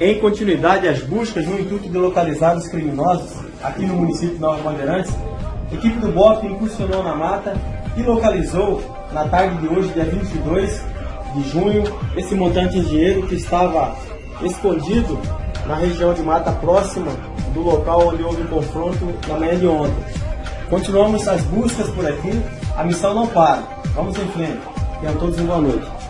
Em continuidade às buscas no intuito de localizar os criminosos aqui no município de Nova Bandeirantes, a equipe do BOP incursionou na mata e localizou na tarde de hoje, dia 22 de junho, esse montante em dinheiro que estava escondido na região de mata próxima do local onde houve o confronto na manhã de ontem. Continuamos as buscas por aqui, a missão não para. Vamos em frente e a todos uma boa noite.